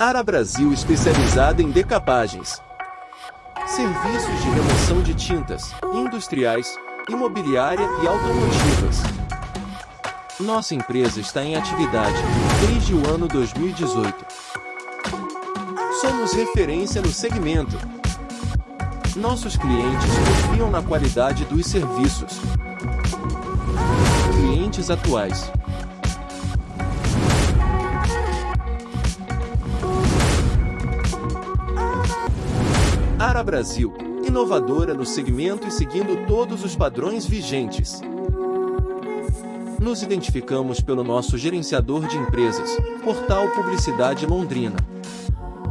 Ara Brasil especializada em decapagens. Serviços de remoção de tintas, industriais, imobiliária e automotivas. Nossa empresa está em atividade desde o ano 2018. Somos referência no segmento. Nossos clientes confiam na qualidade dos serviços. Clientes atuais. Ara Brasil, inovadora no segmento e seguindo todos os padrões vigentes. Nos identificamos pelo nosso gerenciador de empresas, Portal Publicidade Londrina.